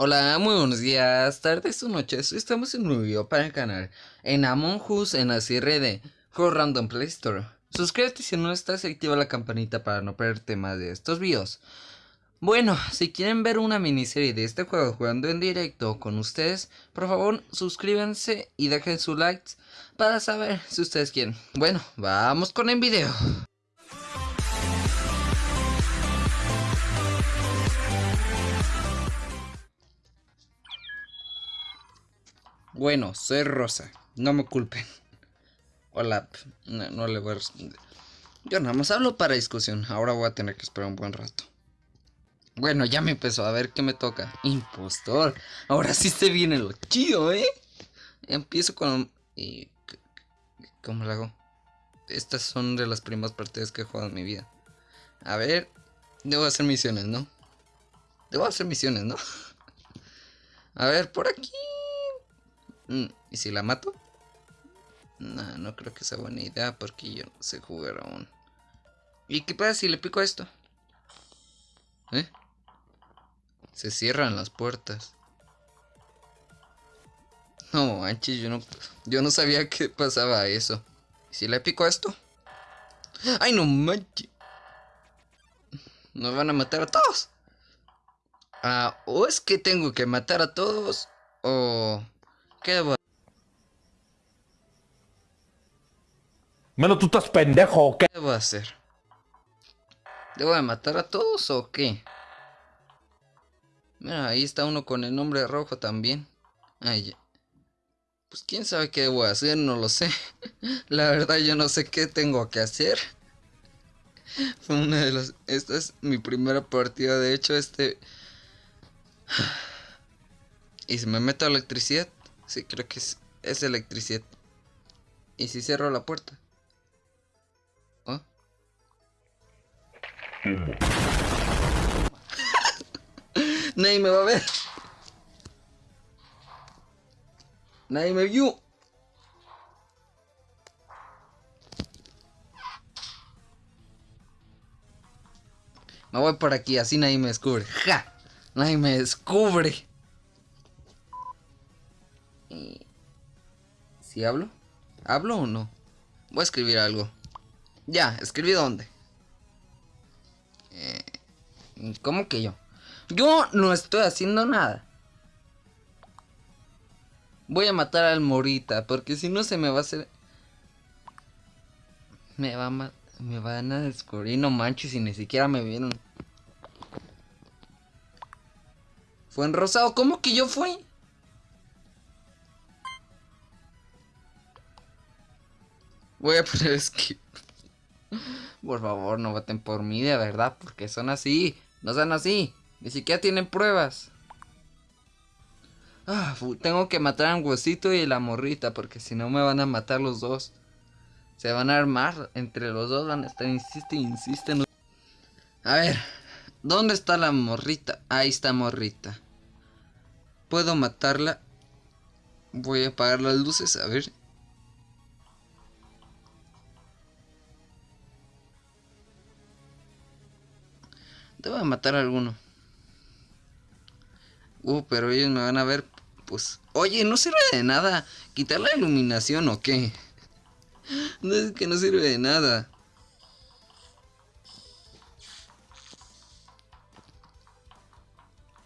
Hola, muy buenos días, tardes o noches. Estamos en un video para el canal en Among Us en la serie de Random Play Store. Suscríbete si no estás y activa la campanita para no perderte más de estos videos. Bueno, si quieren ver una miniserie de este juego jugando en directo con ustedes, por favor suscríbanse y dejen su like para saber si ustedes quieren. Bueno, vamos con el video. Bueno, soy Rosa, no me culpen. Hola, no, le voy a responder. Yo nada más hablo para discusión, ahora voy a tener que esperar un buen rato. Bueno, ya me empezó a ver qué me toca. Impostor. Ahora sí se viene lo chido, ¿eh? Empiezo con... Y... ¿Cómo lo hago? Estas son de las primeras partidas que he jugado en mi vida. A ver... Debo hacer misiones, ¿no? Debo hacer misiones, ¿no? A ver, por aquí... Mm, ¿Y si la mato? No, no creo que sea buena idea porque yo no sé jugar aún. ¿Y qué pasa si le pico a esto? ¿Eh? Se cierran las puertas. No manches, yo no, yo no sabía que pasaba eso. ¿Y si le pico esto? ¡Ay, no manches! ¿Nos van a matar a todos? Ah, o es que tengo que matar a todos, o... ¿Qué debo Menos tú estás pendejo, ¿o ¿qué? ¿Qué debo hacer? ¿Debo de matar a todos o qué? Mira, ahí está uno con el nombre rojo también. Ay, pues quién sabe qué debo hacer, no lo sé. La verdad yo no sé qué tengo que hacer. Fue una de las... Esta es mi primera partida, de hecho este... ¿Y si me meto a electricidad? Sí, creo que es, es electricidad. ¿Y si cierro la puerta? ¿Oh? Nadie me va a ver. Nadie me vio. Me voy por aquí, así nadie me descubre. ¡Ja! Nadie me descubre. ¿Si hablo? ¿Hablo o no? Voy a escribir algo. Ya, escribí dónde. Eh, ¿Cómo que yo? Yo no estoy haciendo nada. Voy a matar al Morita, porque si no se me va a hacer... Me va a Me van a descubrir, no manches, y ni siquiera me vieron. Fue en rosado, ¿cómo que yo fui? Voy a poner skip. Por favor, no voten por mí, de verdad, porque son así. No son así. Ni siquiera tienen pruebas. Ah, tengo que matar a huesito y la morrita, porque si no me van a matar los dos. Se van a armar entre los dos, van a estar, insiste, insiste. A ver, ¿dónde está la morrita? Ahí está morrita. ¿Puedo matarla? Voy a apagar las luces, a ver. Debo matar a alguno. Uh, pero ellos me van a ver. Pues. Oye, no sirve de nada. ¿Quitar la iluminación o qué? No es que no sirve de nada.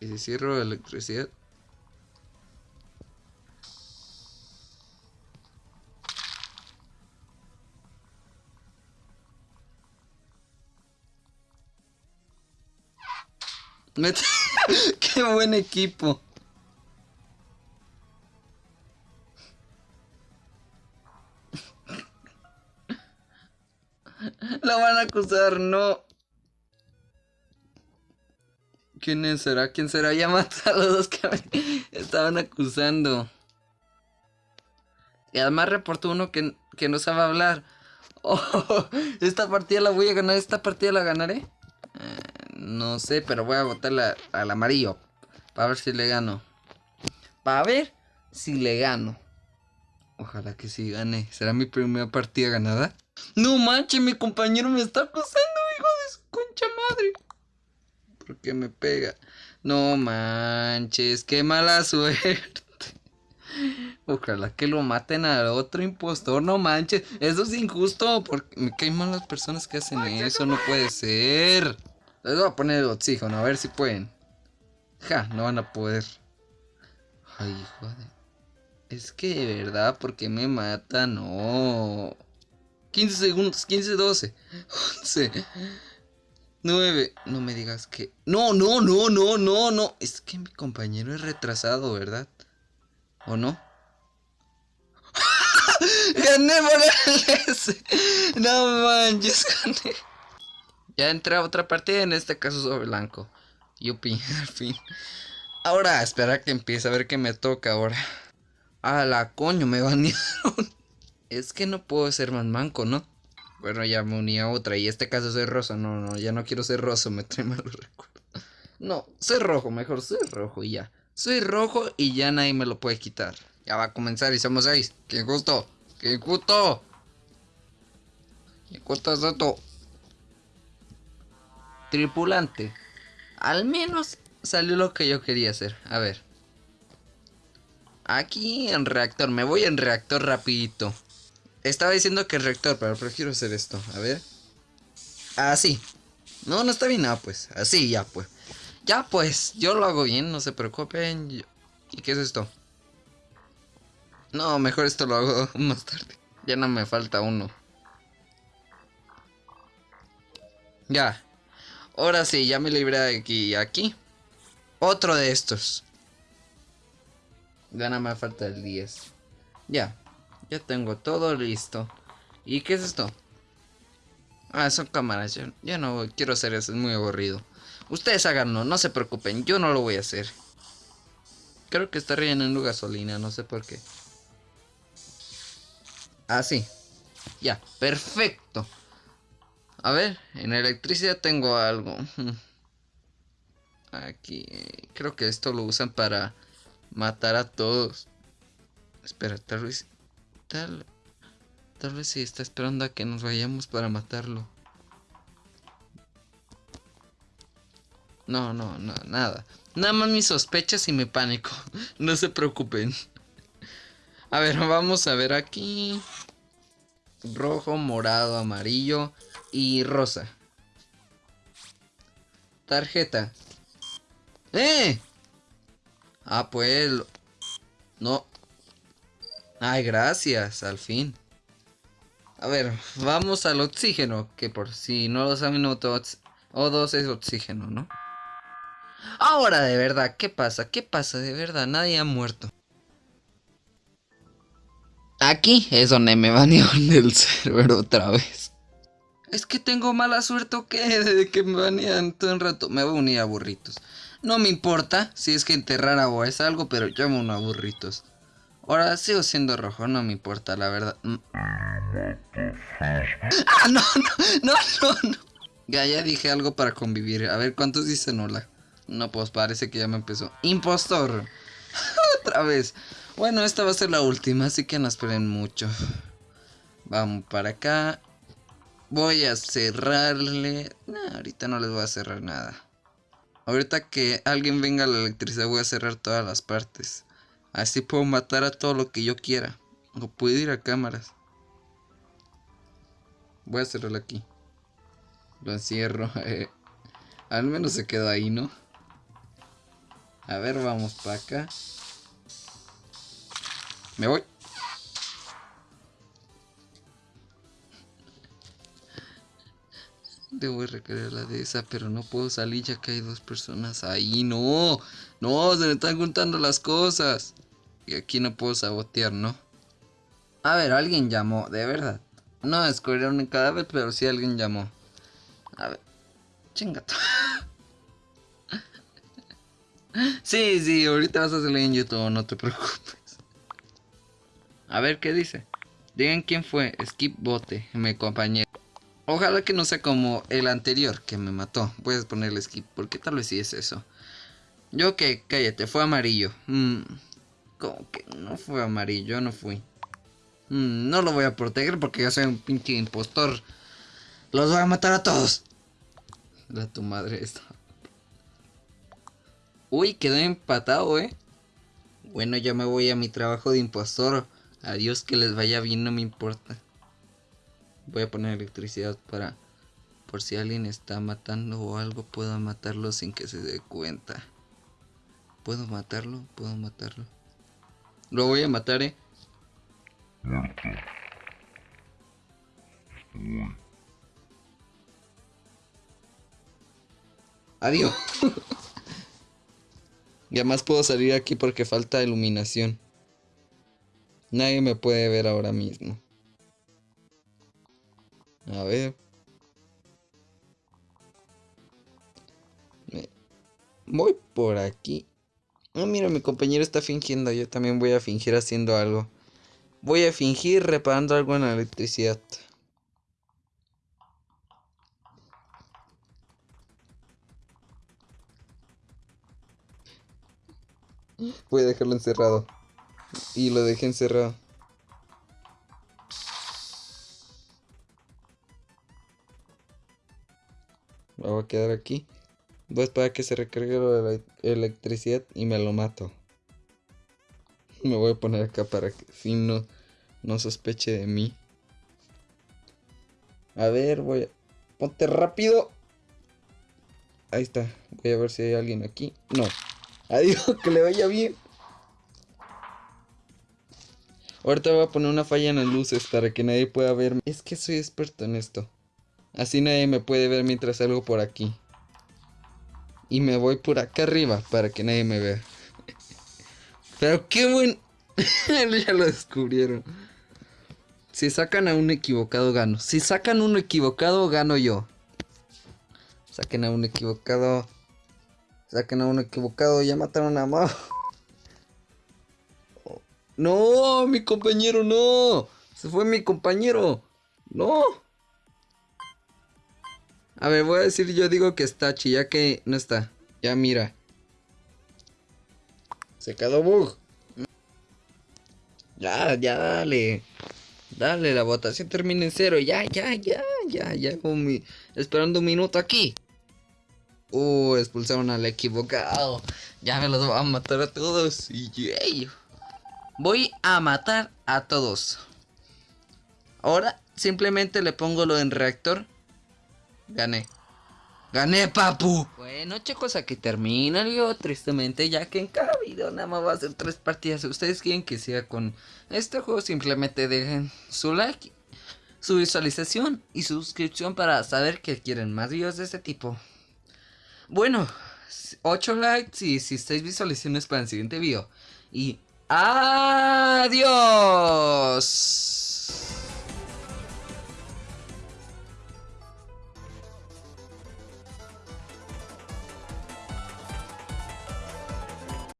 ¿Y si cierro la electricidad? Qué buen equipo. La van a acusar, no. ¿Quién será? ¿Quién será? Ya mata a los dos que estaban acusando. Y además reportó uno que, que no sabe hablar. Oh, esta partida la voy a ganar, esta partida la ganaré. No sé, pero voy a votar al amarillo. Para ver si le gano. Para ver si le gano. Ojalá que sí gane. ¿Será mi primera partida ganada? No manches, mi compañero me está acosando, hijo de su concha madre. ¿Por qué me pega? No manches, qué mala suerte. Ojalá que lo maten al otro impostor, no manches. Eso es injusto, porque me caen mal las personas que hacen eso, no puede ser. Les voy a poner el oxígeno, a ver si pueden. Ja, no van a poder. Ay, joder. Es que de verdad, ¿por qué me matan? No. 15 segundos, 15, 12, 11, 9. No me digas que... No, no, no, no, no, no. Es que mi compañero es retrasado, ¿verdad? ¿O no? gané por No manches, gané. Ya entré a otra partida, en este caso soy blanco. Yupi, al fin. Ahora, espera que empiece a ver qué me toca ahora. A la coño, me banearon. Es que no puedo ser más manco, ¿no? Bueno, ya me uní a otra. Y este caso soy rosa. No, no, ya no quiero ser rosa. Me trae malos recuerdos. No, soy rojo. Mejor soy rojo y ya. Soy rojo y ya nadie me lo puede quitar. Ya va a comenzar y somos seis. ¡Qué gusto! ¡Qué gusto! ¿Qué gusto es esto? Tripulante. Al menos salió lo que yo quería hacer. A ver. Aquí en reactor. Me voy en reactor rapidito. Estaba diciendo que reactor, pero prefiero hacer esto. A ver. Así. No, no está bien. nada pues. Así, ya pues. Ya pues. Yo lo hago bien. No se preocupen. ¿Y qué es esto? No, mejor esto lo hago más tarde. Ya no me falta uno. Ya. Ahora sí, ya me libré de aquí. Aquí. Otro de estos. Gana me falta el 10. Ya. Ya tengo todo listo. ¿Y qué es esto? Ah, son cámaras. Yo, ya no quiero hacer eso, es muy aburrido. Ustedes háganlo, no se preocupen, yo no lo voy a hacer. Creo que está rellenando gasolina, no sé por qué. Así. Ah, ya, perfecto. A ver, en electricidad tengo algo. Aquí, creo que esto lo usan para matar a todos. Espera, tal vez Tal, tal vez si está esperando a que nos vayamos para matarlo. No, no, no, nada. Nada más mis sospechas y mi pánico. No se preocupen. A ver, vamos a ver aquí. Rojo, morado, amarillo y rosa. Tarjeta. ¡Eh! Ah, pues... No, Ay, gracias, al fin. A ver, vamos al oxígeno, que por si no lo saben, O2 es oxígeno, ¿no? Ahora, de verdad, ¿qué pasa? ¿Qué pasa? De verdad, nadie ha muerto. Aquí es donde me banearon del server otra vez. Es que tengo mala suerte o qué, de que me banean todo el rato. Me voy a unir a burritos. No me importa si es que enterrar o es algo, pero yo me uno a burritos. Ahora sigo siendo rojo, no me importa, la verdad. Mm. ¡Ah, no, no, no, no, Ya, ya dije algo para convivir. A ver, ¿cuántos dicen hola? No, pues parece que ya me empezó. ¡Impostor! Otra vez. Bueno, esta va a ser la última, así que no esperen mucho. Vamos para acá. Voy a cerrarle... ahorita no les voy a cerrar nada. Ahorita que alguien venga a la electricidad voy a cerrar todas las partes. Así puedo matar a todo lo que yo quiera. O puedo ir a cámaras. Voy a cerrarlo aquí. Lo encierro. Eh. Al menos se quedó ahí, ¿no? A ver, vamos para acá. Me voy. Debo recrear la de esa, pero no puedo salir ya que hay dos personas ahí. No, no, se me están juntando las cosas. Y aquí no puedo sabotear, ¿no? A ver, alguien llamó, de verdad. No descubrieron un cadáver, pero sí alguien llamó. A ver, chingato. sí, sí, ahorita vas a salir en YouTube, no te preocupes. A ver, ¿qué dice? Digan quién fue, Skip Bote, mi compañero. Ojalá que no sea como el anterior que me mató. Puedes ponerle skip, porque tal vez sí es eso. Yo que, cállate, fue amarillo. Mmm... Como que no fue amarillo, no fui. Mm, no lo voy a proteger porque yo soy un pinche impostor. Los voy a matar a todos. La tu madre esta. Uy, quedó empatado, eh. Bueno, ya me voy a mi trabajo de impostor. Adiós, que les vaya bien, no me importa. Voy a poner electricidad para... Por si alguien está matando o algo, puedo matarlo sin que se dé cuenta. ¿Puedo matarlo? ¿Puedo matarlo? Lo voy a matar, eh. Adiós. y además puedo salir aquí porque falta iluminación. Nadie me puede ver ahora mismo. A ver. Voy por aquí. Ah, mira, mi compañero está fingiendo. Yo también voy a fingir haciendo algo. Voy a fingir reparando algo en la electricidad. Voy a dejarlo encerrado. Y lo dejé encerrado. Voy a quedar aquí. Voy a esperar que se recargue la electricidad y me lo mato. Me voy a poner acá para que fin no, no sospeche de mí. A ver, voy a... Ponte rápido. Ahí está. Voy a ver si hay alguien aquí. No. Adiós, que le vaya bien. Ahorita voy a poner una falla en las luces para que nadie pueda verme. Es que soy experto en esto. Así nadie me puede ver mientras salgo por aquí. Y me voy por acá arriba para que nadie me vea. Pero qué buen... ya lo descubrieron. Si sacan a un equivocado, gano. Si sacan uno equivocado, gano yo. Saquen a un equivocado. Saquen a un equivocado. Ya mataron a Mao. No, mi compañero, no. Se fue mi compañero. No. A ver, voy a decir, yo digo que está chi, ya que no está. Ya mira. Se quedó bug. Ya, ya, dale. Dale, la votación termina en cero. Ya, ya, ya, ya, ya. Mi... Esperando un minuto aquí. Uh, expulsaron al equivocado. Ya me los voy a matar a todos. Yay. Voy a matar a todos. Ahora simplemente le pongo lo en reactor. Gané. Gané, papu. Bueno, chicos, aquí termina el video. Tristemente, ya que en cada video nada más va a ser tres partidas. Si ustedes quieren que siga con este juego, simplemente dejen su like, su visualización y suscripción para saber que quieren más videos de este tipo. Bueno, 8 likes y si estáis visualizaciones para el siguiente video. Y Adiós.